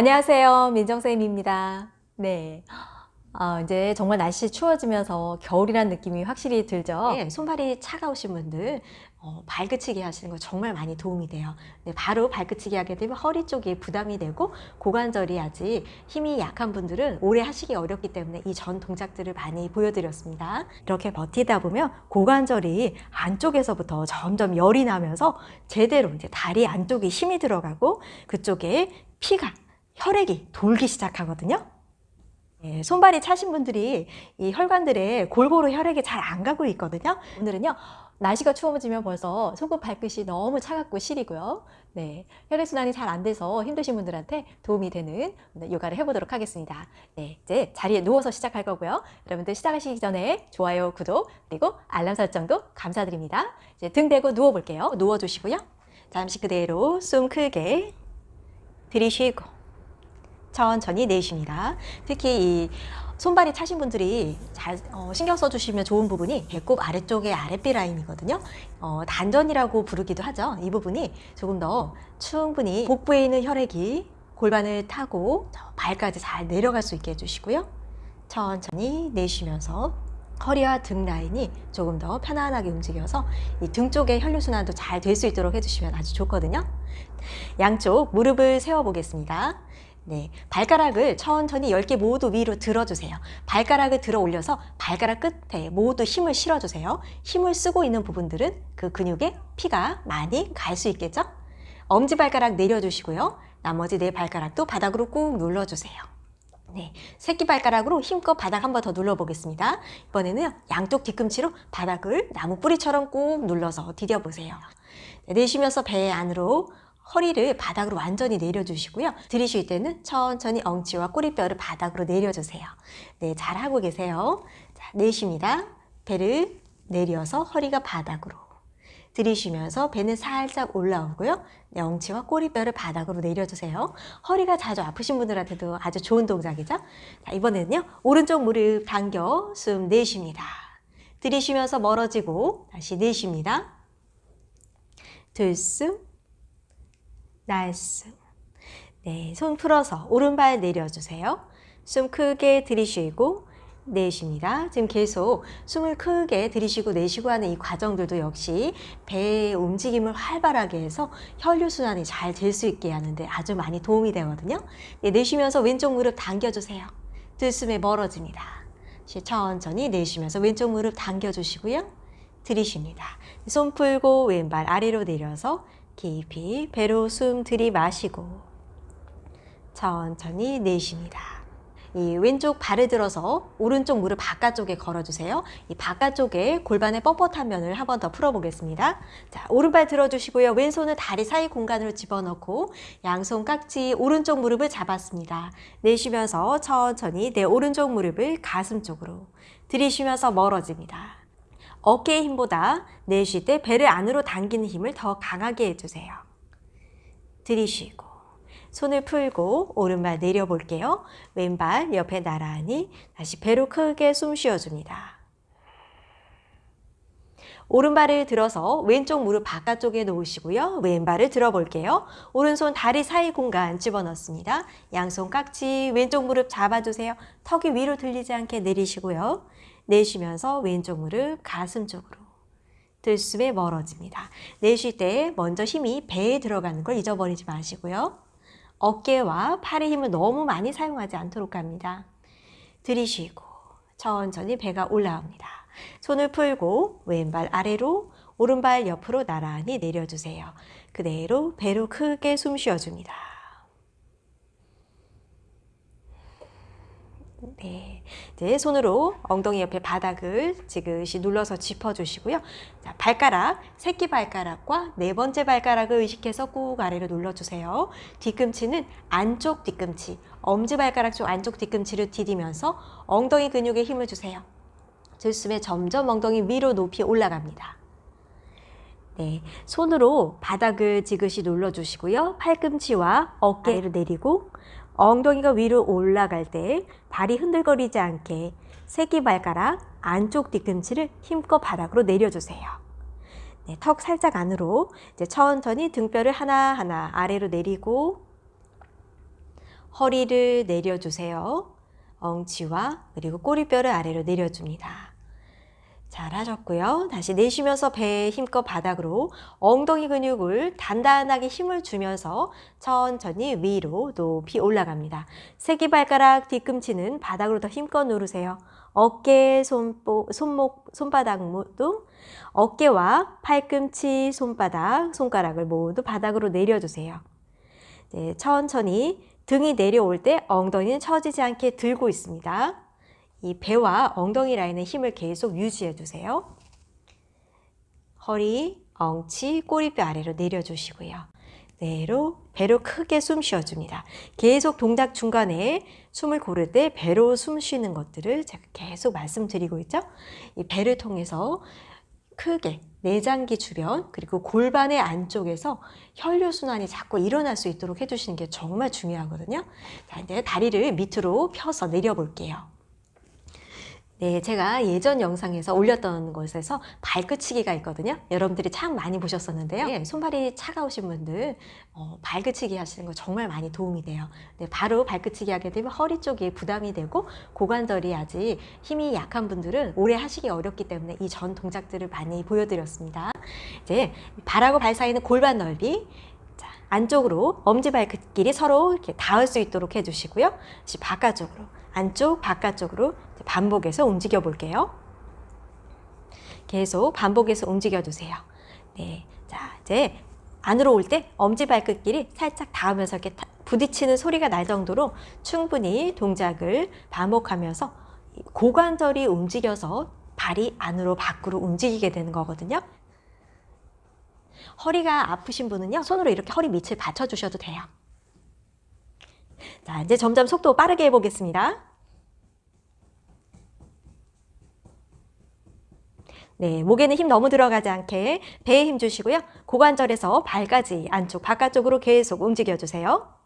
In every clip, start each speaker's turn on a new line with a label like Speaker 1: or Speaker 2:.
Speaker 1: 안녕하세요. 민정쌤입니다. 네. 어, 이제 정말 날씨 추워지면서 겨울이란 느낌이 확실히 들죠?
Speaker 2: 네, 손발이 차가우신 분들 어, 발그치기 하시는 거 정말 많이 도움이 돼요. 네, 바로 발그치기 하게 되면 허리 쪽에 부담이 되고 고관절이 아직 힘이 약한 분들은 오래 하시기 어렵기 때문에 이 전 동작들을 많이 보여드렸습니다. 이렇게 버티다 보면 고관절이 안쪽에서부터 점점 열이 나면서 제대로 이제 다리 안쪽에 힘이 들어가고 그쪽에 피가 혈액이 돌기 시작하거든요. 예, 손발이 차신 분들이 이 혈관들에 골고루 혈액이 잘 안 가고 있거든요.
Speaker 1: 오늘은요, 날씨가 추워지면 벌써 손끝 발끝이 너무 차갑고 시리고요. 네, 혈액순환이 잘 안 돼서 힘드신 분들한테 도움이 되는 요가를 해보도록 하겠습니다. 네, 이제 자리에 누워서 시작할 거고요. 여러분들 시작하시기 전에 좋아요, 구독, 그리고 알람 설정도 감사드립니다. 이제 등 대고 누워볼게요. 누워주시고요.
Speaker 2: 잠시 그대로 숨 크게 들이쉬고 천천히 내쉽니다. 특히 이 손발이 차신 분들이 잘 어, 신경 써주시면 좋은 부분이 배꼽 아래쪽의 아랫배 라인이거든요. 어, 단전이라고 부르기도 하죠. 이 부분이 조금 더 충분히 복부에 있는 혈액이 골반을 타고 발까지 잘 내려갈 수 있게 해주시고요. 천천히 내쉬면서 허리와 등 라인이 조금 더 편안하게 움직여서 이 등 쪽의 혈류순환도 잘 될 수 있도록 해주시면 아주 좋거든요. 양쪽 무릎을 세워보겠습니다. 네, 발가락을 천천히 10개 모두 위로 들어주세요. 발가락을 들어 올려서 발가락 끝에 모두 힘을 실어주세요. 힘을 쓰고 있는 부분들은 그 근육에 피가 많이 갈 수 있겠죠? 엄지발가락 내려주시고요. 나머지 네 발가락도 바닥으로 꾹 눌러주세요. 네, 새끼발가락으로 힘껏 바닥 한 번 더 눌러보겠습니다. 이번에는 양쪽 뒤꿈치로 바닥을 나무 뿌리처럼 꾹 눌러서 디뎌보세요. 네, 내쉬면서 배 안으로 허리를 바닥으로 완전히 내려주시고요. 들이쉴 때는 천천히 엉치와 꼬리뼈를 바닥으로 내려주세요. 네, 잘하고 계세요. 자, 내쉽니다. 배를 내려서 허리가 바닥으로. 들이쉬면서 배는 살짝 올라오고요. 네, 엉치와 꼬리뼈를 바닥으로 내려주세요. 허리가 자주 아프신 분들한테도 아주 좋은 동작이죠. 자, 이번에는요. 오른쪽 무릎 당겨 숨 내쉽니다. 들이쉬면서 멀어지고 다시 내쉽니다. 들숨 nice. 네, 손 풀어서 오른발 내려주세요. 숨 크게 들이쉬고 내쉽니다. 지금 계속 숨을 크게 들이쉬고 내쉬고 하는 이 과정들도 역시 배의 움직임을 활발하게 해서 혈류순환이 잘 될 수 있게 하는데 아주 많이 도움이 되거든요. 네, 내쉬면서 왼쪽 무릎 당겨주세요. 들숨에 멀어집니다. 천천히 내쉬면서 왼쪽 무릎 당겨주시고요. 들이쉽니다. 손 풀고 왼발 아래로 내려서 깊이 배로 숨 들이마시고 천천히 내쉽니다. 이 왼쪽 발을 들어서 오른쪽 무릎 바깥쪽에 걸어주세요. 이 바깥쪽에 골반의 뻣뻣한 면을 한 번 더 풀어보겠습니다. 자, 오른발 들어주시고요. 왼손을 다리 사이 공간으로 집어넣고 양손 깍지 오른쪽 무릎을 잡았습니다. 내쉬면서 천천히 내 오른쪽 무릎을 가슴 쪽으로 들이쉬면서 멀어집니다. 어깨의 힘보다 내쉴 때 배를 안으로 당기는 힘을 더 강하게 해주세요. 들이쉬고 손을 풀고 오른발 내려볼게요. 왼발 옆에 나란히 다시 배로 크게 숨 쉬어줍니다. 오른발을 들어서 왼쪽 무릎 바깥쪽에 놓으시고요. 왼발을 들어볼게요. 오른손 다리 사이 공간 집어넣습니다. 양손 깍지 왼쪽 무릎 잡아주세요. 턱이 위로 들리지 않게 내리시고요. 내쉬면서 왼쪽 무릎 가슴 쪽으로 들숨에 멀어집니다. 내쉴 때 먼저 힘이 배에 들어가는 걸 잊어버리지 마시고요. 어깨와 팔의 힘을 너무 많이 사용하지 않도록 합니다. 들이쉬고 천천히 배가 올라옵니다. 손을 풀고 왼발 아래로 오른발 옆으로 나란히 내려주세요. 그대로 배로 크게 숨 쉬어줍니다. 네, 이제 손으로 엉덩이 옆에 바닥을 지그시 눌러서 짚어주시고요. 자, 발가락, 새끼 발가락과 네 번째 발가락을 의식해서 꾹 아래로 눌러주세요. 뒤꿈치는 안쪽 뒤꿈치, 엄지발가락 쪽 안쪽 뒤꿈치를 디디면서 엉덩이 근육에 힘을 주세요. 들숨에 점점 엉덩이 위로 높이 올라갑니다. 네, 손으로 바닥을 지그시 눌러주시고요. 팔꿈치와 어깨를 내리고 엉덩이가 위로 올라갈 때 발이 흔들거리지 않게 새끼발가락 안쪽 뒤꿈치를 힘껏 바닥으로 내려주세요. 네, 턱 살짝 안으로 이제 천천히 등뼈를 하나하나 아래로 내리고 허리를 내려주세요. 엉치와 그리고 꼬리뼈를 아래로 내려줍니다. 잘하셨고요. 다시 내쉬면서 배에 힘껏 바닥으로 엉덩이 근육을 단단하게 힘을 주면서 천천히 위로 높이 올라갑니다. 새끼발가락 뒤꿈치는 바닥으로 더 힘껏 누르세요. 어깨, 손보, 손목, 손바닥 모두 어깨와 팔꿈치, 손바닥, 손가락을 모두 바닥으로 내려주세요. 네, 천천히 등이 내려올 때 엉덩이는 처지지 않게 들고 있습니다. 이 배와 엉덩이 라인의 힘을 계속 유지해 주세요. 허리, 엉치, 꼬리뼈 아래로 내려주시고요. 내로 배로 크게 숨 쉬어줍니다. 계속 동작 중간에 숨을 고를 때 배로 숨 쉬는 것들을 제가 계속 말씀드리고 있죠. 이 배를 통해서 크게 내장기 주변 그리고 골반의 안쪽에서 혈류 순환이 자꾸 일어날 수 있도록 해주시는 게 정말 중요하거든요. 자 이제 다리를 밑으로 펴서 내려볼게요. 네, 제가 예전 영상에서 올렸던 것에서 발끝치기가 있거든요. 여러분들이 참 많이 보셨었는데요. 네, 손발이 차가우신 분들 어, 발끝치기 하시는 거 정말 많이 도움이 돼요. 네, 바로 발끝치기 하게 되면 허리 쪽이 부담이 되고 고관절이 아직 힘이 약한 분들은 오래 하시기 어렵기 때문에 이 전 동작들을 많이 보여드렸습니다. 이제 발하고 발 사이는 골반 넓이 자, 안쪽으로 엄지발끝끼리 서로 이렇게 닿을 수 있도록 해주시고요. 다시 바깥쪽으로 안쪽 바깥쪽으로 반복해서 움직여 볼게요. 계속 반복해서 움직여 주세요. 네, 자 이제 안으로 올 때 엄지발끝끼리 살짝 닿으면서 이렇게 부딪히는 소리가 날 정도로 충분히 동작을 반복하면서 고관절이 움직여서 발이 안으로 밖으로 움직이게 되는 거거든요. 허리가 아프신 분은요, 손으로 이렇게 허리 밑을 받쳐주셔도 돼요. 자, 이제 점점 속도 빠르게 해보겠습니다. 네, 목에는 힘 너무 들어가지 않게 배에 힘 주시고요. 고관절에서 발까지 안쪽, 바깥쪽으로 계속 움직여주세요.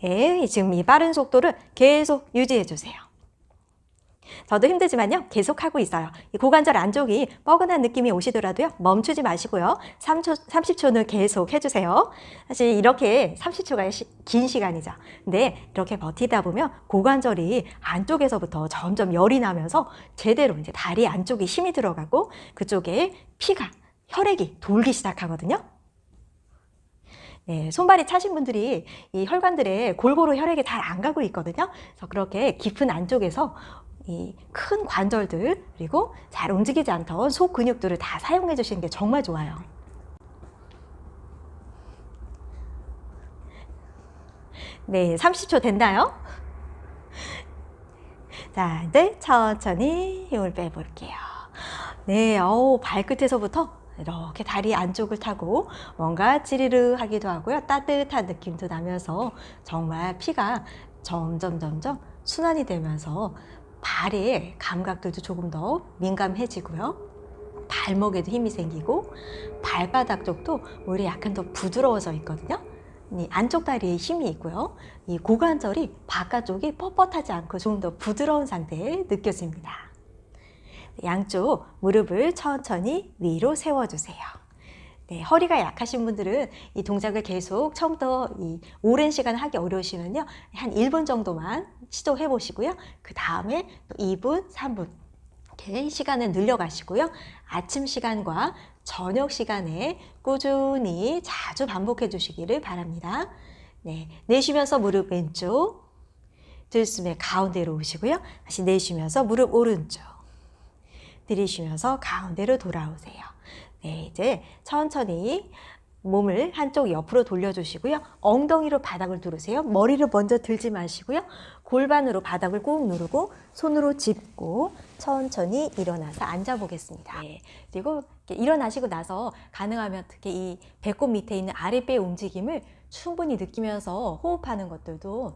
Speaker 2: 네, 지금 이 빠른 속도를 계속 유지해주세요. 저도 힘들지만요. 계속하고 있어요. 이 고관절 안쪽이 뻐근한 느낌이 오시더라도요. 멈추지 마시고요. 3초, 30초는 계속 해주세요. 사실 이렇게 30초가 시, 긴 시간이죠. 근데 이렇게 버티다 보면 고관절이 안쪽에서부터 점점 열이 나면서 제대로 이제 다리 안쪽에 힘이 들어가고 그쪽에 피가, 혈액이 돌기 시작하거든요. 네, 손발이 차신 분들이 이 혈관들에 골고루 혈액이 잘 안 가고 있거든요. 그래서 그렇게 깊은 안쪽에서 이 큰 관절들 그리고 잘 움직이지 않던 속 근육들을 다 사용해 주시는 게 정말 좋아요. 네, 30초 됐나요? 자, 이제 천천히 힘을 빼볼게요. 네, 어우, 발끝에서부터 이렇게 다리 안쪽을 타고 뭔가 찌르르 하기도 하고요. 따뜻한 느낌도 나면서 정말 피가 점점 점점 순환이 되면서 발의 감각들도 조금 더 민감해지고요. 발목에도 힘이 생기고 발바닥 쪽도 오히려 약간 더 부드러워져 있거든요. 이 안쪽 다리에 힘이 있고요. 이 고관절이 바깥쪽이 뻣뻣하지 않고 좀더 부드러운 상태에 느껴집니다. 양쪽 무릎을 천천히 위로 세워주세요. 네, 허리가 약하신 분들은 이 동작을 계속 처음부터 이 오랜 시간 하기 어려우시면요. 한 1분 정도만 시도해 보시고요. 그 다음에 2분, 3분 이렇게 시간을 늘려가시고요. 아침 시간과 저녁 시간에 꾸준히 자주 반복해 주시기를 바랍니다. 네, 내쉬면서 무릎 왼쪽, 들숨에 가운데로 오시고요. 다시 내쉬면서 무릎 오른쪽, 들이쉬면서 가운데로 돌아오세요. 네, 이제 천천히 몸을 한쪽 옆으로 돌려주시고요. 엉덩이로 바닥을 누르세요. 머리를 먼저 들지 마시고요. 골반으로 바닥을 꾹 누르고 손으로 짚고 천천히 일어나서 앉아보겠습니다. 네, 그리고 일어나시고 나서 가능하면 특히 이 배꼽 밑에 있는 아랫배 움직임을 충분히 느끼면서 호흡하는 것들도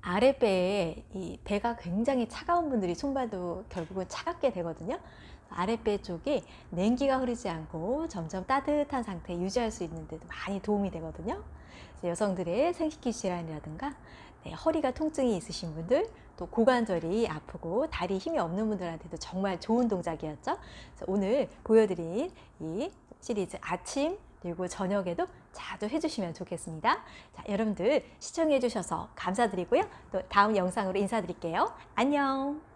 Speaker 2: 아랫배에 이 배가 굉장히 차가운 분들이 손발도 결국은 차갑게 되거든요. 아랫배 쪽에 냉기가 흐르지 않고 점점 따뜻한 상태 유지할 수 있는 데도 많이 도움이 되거든요. 여성들의 생식기 질환이라든가 네, 허리가 통증이 있으신 분들 또 고관절이 아프고 다리 힘이 없는 분들한테도 정말 좋은 동작이었죠. 오늘 보여드린 이 시리즈 아침 그리고 저녁에도 자주 해주시면 좋겠습니다. 자, 여러분들 시청해 주셔서 감사드리고요. 또 다음 영상으로 인사드릴게요. 안녕.